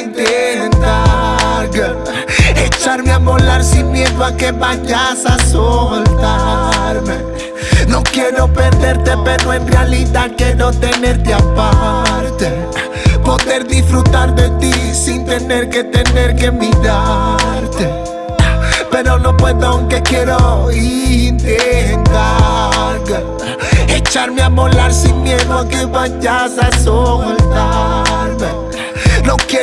intentar echarme a volar sin miedo a que vayas a soltarme. No quiero perderte, pero en realidad quiero tenerte aparte. Poder disfrutar de ti sin tener que tener que mirarte. Pero no puedo aunque quiero intentar Echarme a volar sin miedo a que vayas a soltarme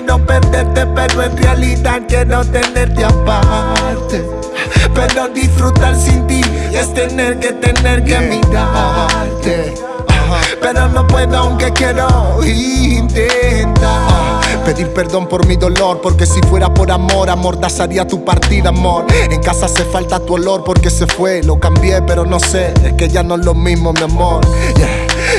No quiero perderte pero en realidad quiero tenerte aparte. Pero disfrutar sin ti es tener que tener que mirarte. Pero no puedo aunque quiero intentar. Pedir perdón por mi dolor, porque si fuera por amor, amordazaría tu partida, amor. En casa hace falta tu olor porque se fue, lo cambié, pero no sé, es que ya no es lo mismo, mi amor.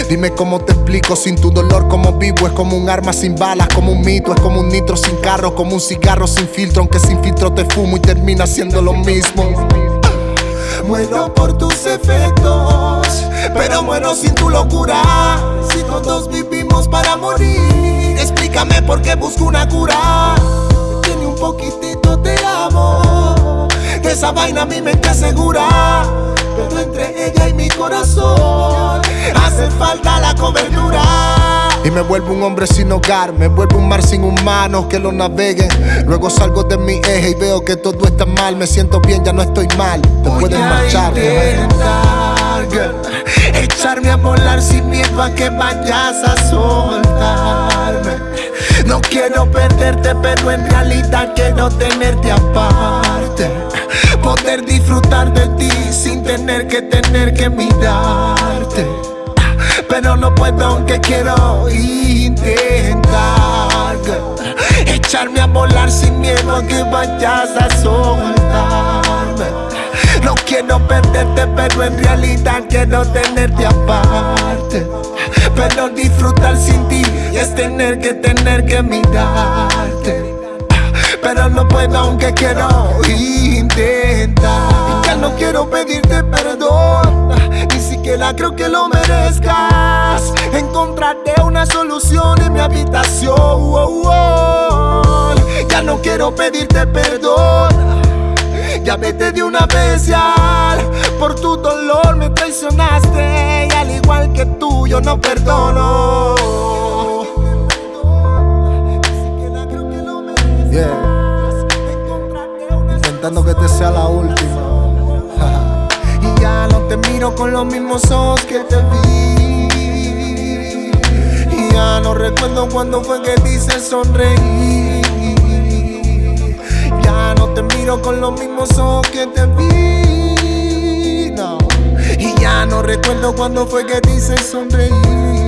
Dime cómo te explico sin tu dolor como vivo. Es como un arma sin balas, como un mito Es como un nitro sin carro, como un cigarro sin filtro Aunque sin filtro te fumo y termina siendo lo mismo. Muero por tus efectos Pero muero sin tu locura. Si todos vivimos para morir Explícame por qué busco una cura. Tiene un poquitito te amo Esa vaina mi mente asegura Pero entre ella y mi corazón Hace falta la cobertura y me vuelvo un hombre sin hogar, me vuelvo un mar sin humanos que lo naveguen. Luego salgo de mi eje y veo que todo está mal. Me siento bien, ya no estoy mal. Te puedes marchar. Intentar, echarme a volar sin miedo a que vayas a soltarme. No quiero perderte, pero en realidad quiero tenerte aparte. Poder disfrutar de ti sin tener que tener que mirarte. Pero no puedo aunque quiero intentar Echarme a volar sin miedo a que vayas a soltarme. No quiero perderte pero en realidad quiero tenerte aparte. Pero disfrutar sin ti es tener que tener que mirarte Aunque quiero intentar Ya no quiero pedirte perdón Ni siquiera creo que lo merezca encontraré una solución en mi habitación. Ya no quiero pedirte perdón. Ya vete de una vez. Por tu dolor me traicionaste. Y al igual que tú, yo no perdono. Intentando que te sea la última. y ya no te miro con los mismos ojos que te vi no recuerdo cuando fue que dice sonreír. Ya no te miro con los mismos ojos que te vi. No. Y ya no recuerdo cuando fue que dice sonreír.